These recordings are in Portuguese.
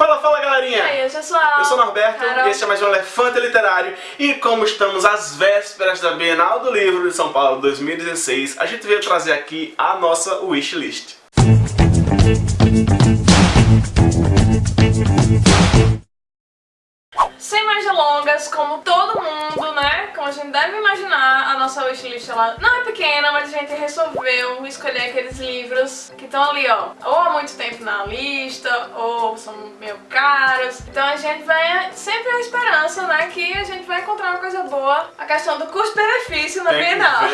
Fala, fala galerinha! E aí, pessoal? Eu sou o Norberto Carol. e este é mais um Elefante Literário e como estamos às vésperas da Bienal do Livro de São Paulo 2016, a gente veio trazer aqui a nossa wishlist. Sem mais delongas, como todo mundo, né? Como a gente deve imaginar, a nossa wishlist ela não é pequena, mas a gente resolveu escolher aqueles livros que estão ali, ó, ou há muito tempo na lista, ou são meio caros. Então a gente vai sempre a esperança, né, que a gente vai encontrar uma coisa boa. A questão do custo-benefício na Bienal.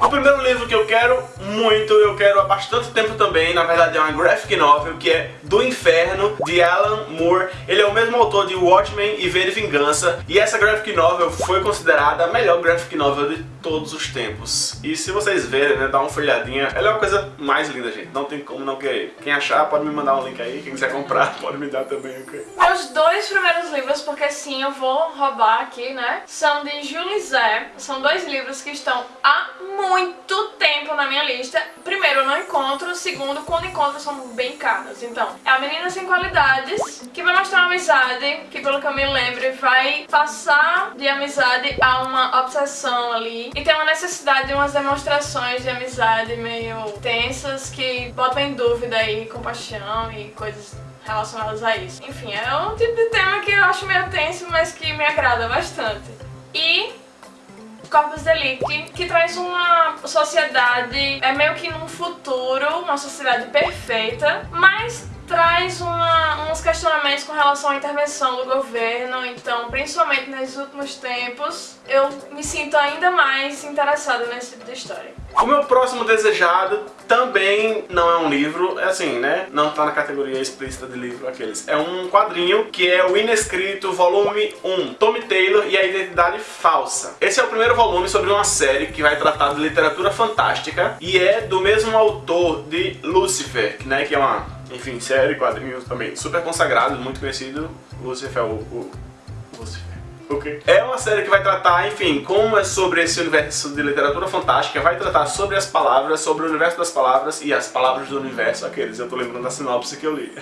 O primeiro livro que eu quero muito, eu quero há bastante tempo também, na verdade é uma graphic novel, que é Do Inferno, de Alan Moore. Ele é o mesmo autor de Watchmen e V de Vingança, e essa graphic novel foi considerada a melhor graphic novel de todos os tempos. E se vocês verem, né, dá uma folhadinha, ela é uma coisa mais linda, gente, não tem como não querer. Quem achar, pode me mandar um link aí, quem quiser comprar, pode me dar também, ok? Meus dois primeiros livros, porque sim, eu vou roubar aqui, né? São de Julie Zé. São dois livros que estão há muito tempo na minha lista. Primeiro, eu não encontro. Segundo, quando encontro, são bem caros. Então, é A Menina Sem Qualidades, que vai mostrar uma amizade, que pelo que eu me lembro, vai passar de amizade a uma obsessão ali. E tem uma necessidade de umas demonstrações de amizade meio tensas, que botam em dúvida aí compaixão e coisas relacionadas a isso. Enfim, é um tipo de tema que eu acho meio tenso, mas que me agrada bastante. E Corpus Delicti, que traz uma sociedade, é meio que num futuro, uma sociedade perfeita, mas traz uma, uns questionamentos com relação à intervenção do governo, então, principalmente nesses últimos tempos, eu me sinto ainda mais interessada nesse tipo de história. O meu próximo desejado também não é um livro, é assim, né? Não tá na categoria explícita de livro aqueles. É um quadrinho que é o Inescrito Volume 1, Tommy Taylor e a Identidade Falsa. Esse é o primeiro volume sobre uma série que vai tratar de literatura fantástica e é do mesmo autor de Lucifer, né? Que é uma, enfim, série, quadrinhos também super consagrado, muito conhecido. Lucifer, o, o Lucifer. Okay. É uma série que vai tratar, enfim, como é sobre esse universo de literatura fantástica, vai tratar sobre as palavras, sobre o universo das palavras e as palavras do universo, aqueles, eu tô lembrando da sinopse que eu li.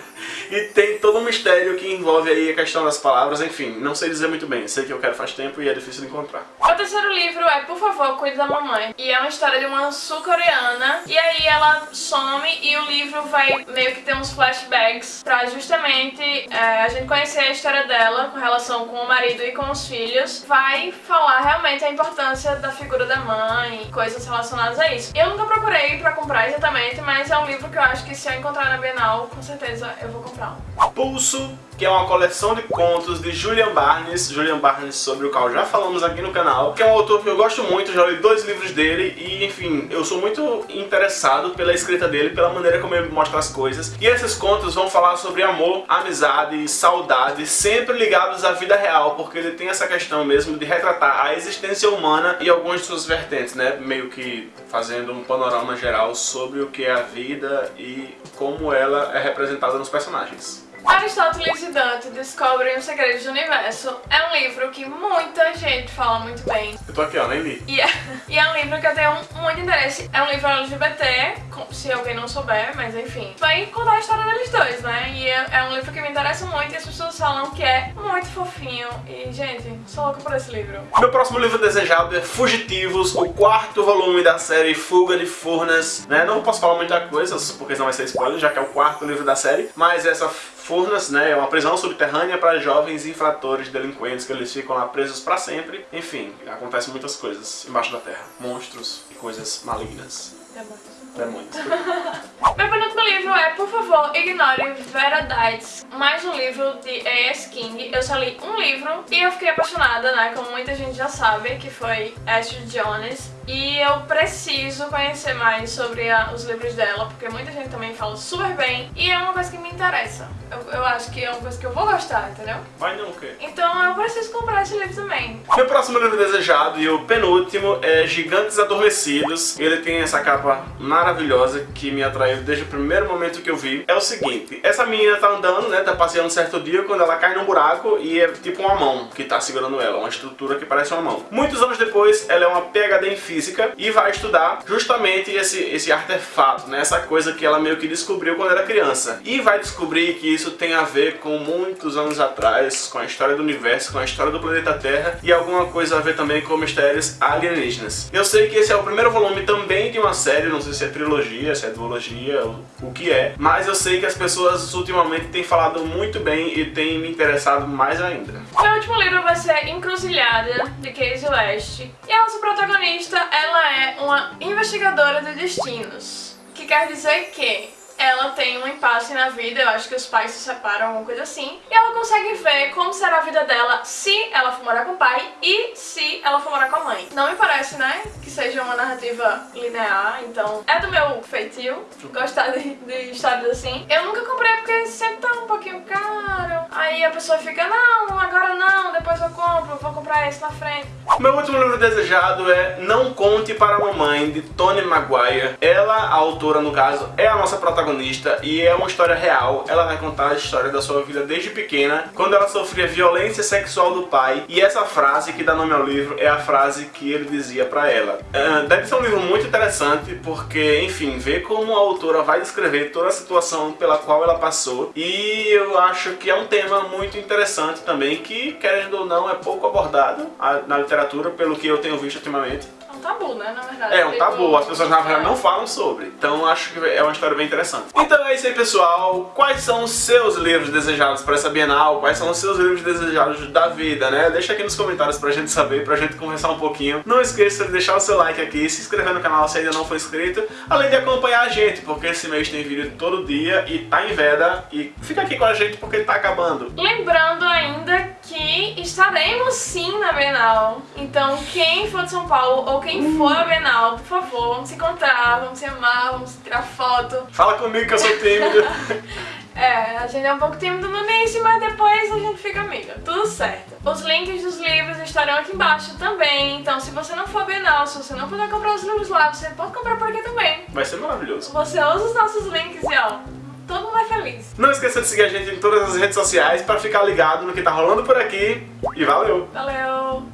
E tem todo um mistério que envolve aí a questão das palavras, enfim, não sei dizer muito bem, sei que eu quero faz tempo e é difícil de encontrar. O terceiro livro é Por Favor, Cuide da Mamãe. E é uma história de uma sul-coreana. E aí ela some e o livro vai meio que ter uns flashbacks pra justamente é, a gente conhecer a história dela com relação com o marido e com os filhos. Vai falar realmente a importância da figura da mãe, coisas relacionadas a isso. Eu nunca procurei pra comprar exatamente, mas é um livro que eu acho que se eu encontrar na Bienal, com certeza eu vou comprar. Pulso, que é uma coleção de contos de Julian Barnes, Julian Barnes sobre o qual já falamos aqui no canal, que é um autor que eu gosto muito, já li dois livros dele e, enfim, eu sou muito interessado pela escrita dele, pela maneira como ele mostra as coisas. E esses contos vão falar sobre amor, amizade, saudade, sempre ligados à vida real, porque ele tem essa questão mesmo de retratar a existência humana e algumas de suas vertentes, né? Meio que fazendo um panorama geral sobre o que é a vida e como ela é representada nos personagens. Aristóteles e Dante descobrem os segredos do universo. É um livro que muita gente fala muito bem. Eu tô aqui, ó, nem li. E é, e é um livro que eu tenho muito interesse. É um livro LGBT, se alguém não souber, mas enfim. Vai contar a história deles dois, né? E é, é um livro que me interessa muito e as pessoas falam que é muito fofinho. E, gente, sou louca por esse livro. Meu próximo livro desejado é Fugitivos, o quarto volume da série Fuga de Furnas. Né? Não posso falar muita coisa, porque senão vai ser spoiler, já que é o quarto livro da série. Mas essa Furnas né, é uma prisão subterrânea para jovens infratores, delinquentes, que eles ficam lá presos para sempre. Enfim, acontecem muitas coisas embaixo da terra. Monstros e coisas malignas. É muito. Meu penúltimo livro é Por favor, ignore Veradites, mais um livro de A.S. King. Eu só li um livro e eu fiquei apaixonada, né, como muita gente já sabe, que foi Ashley Jones. E eu preciso conhecer mais sobre a- os livros dela, porque muita gente também fala super bem e é uma coisa que me interessa. Eu, eu acho que é uma coisa que eu vou gostar, entendeu? Vai não, o quê? Então eu preciso comprar esse livro também. Meu próximo livro desejado e o penúltimo é Gigantes Adormecidos. Ele tem essa capa maravilhosa que me atraiu desde o primeiro momento que eu vi. É o seguinte, essa menina tá andando, né, tá passeando um certo dia quando ela cai num buraco e é tipo uma mão que tá segurando ela, uma estrutura que parece uma mão. Muitos anos depois, ela é uma PhD em física e vai estudar justamente esse, esse artefato, né? essa coisa que ela meio que descobriu quando era criança. E vai descobrir que isso tem a ver com muitos anos atrás, com a história do universo, com a história do planeta Terra e alguma coisa a ver também com mistérios alienígenas. Eu sei que esse é o primeiro volume também de uma série, não sei se é trilogia, se é duologia, o, que é, mas eu sei que as pessoas ultimamente têm falado muito bem e têm me interessado mais ainda. Meu último livro vai ser Encruzilhada, de Casey West. E a nossa protagonista, ela é uma investigadora de destinos. Que quer dizer que ela tem um impasse na vida, eu acho que os pais se separam, alguma coisa assim, e ela consegue ver como será a vida dela se ela for morar com o pai e se ela for morar com a mãe. Não me parece, né, que seja uma narrativa linear, então é do meu feitio gostar de, de histórias assim. Eu nunca comprei porque sempre tá um pouquinho caro, aí a pessoa fica, não, agora não, depois eu compro, vou comprar esse na frente. Meu último livro desejado é Não Conte para a Mamãe, de Tony Maguire. Ela, a autora no caso, é a nossa protagonista protagonista e é uma história real. Ela vai contar a história da sua vida desde pequena, quando ela sofria violência sexual do pai. E essa frase que dá nome ao livro é a frase que ele dizia pra ela. Uh, deve ser um livro muito interessante porque, enfim, vê como a autora vai descrever toda a situação pela qual ela passou. E eu acho que é um tema muito interessante também, que, querendo ou não, é pouco abordado na literatura, pelo que eu tenho visto ultimamente tabu, né, na verdade. É um tabu, as pessoas na verdade não falam sobre. Então acho que é uma história bem interessante. Então é isso aí, pessoal. Quais são os seus livros desejados para essa Bienal? Quais são os seus livros desejados da vida, né? Deixa aqui nos comentários pra gente saber, pra gente conversar um pouquinho. Não esqueça de deixar o seu like aqui, se inscrever no canal se ainda não for inscrito, além de acompanhar a gente, porque esse mês tem vídeo todo dia e tá em veda. E fica aqui com a gente porque tá acabando. Lembrando ainda estaremos sim na Bienal. Então quem for de São Paulo ou quem for a Bienal, por favor, vamos se encontrar, vamos se amar, vamos tirar foto. Fala comigo que eu sou tímido. é, a gente é um pouco tímido no início, mas depois a gente fica amiga. Tudo certo. Os links dos livros estarão aqui embaixo também, então se você não for Bienal, se você não puder comprar os livros lá, você pode comprar por aqui também. Vai ser maravilhoso. Você usa os nossos links e ó, todo mundo é feliz. Não esqueça de seguir a gente em todas as redes sociais para ficar ligado no que tá rolando por aqui. E valeu! Valeu!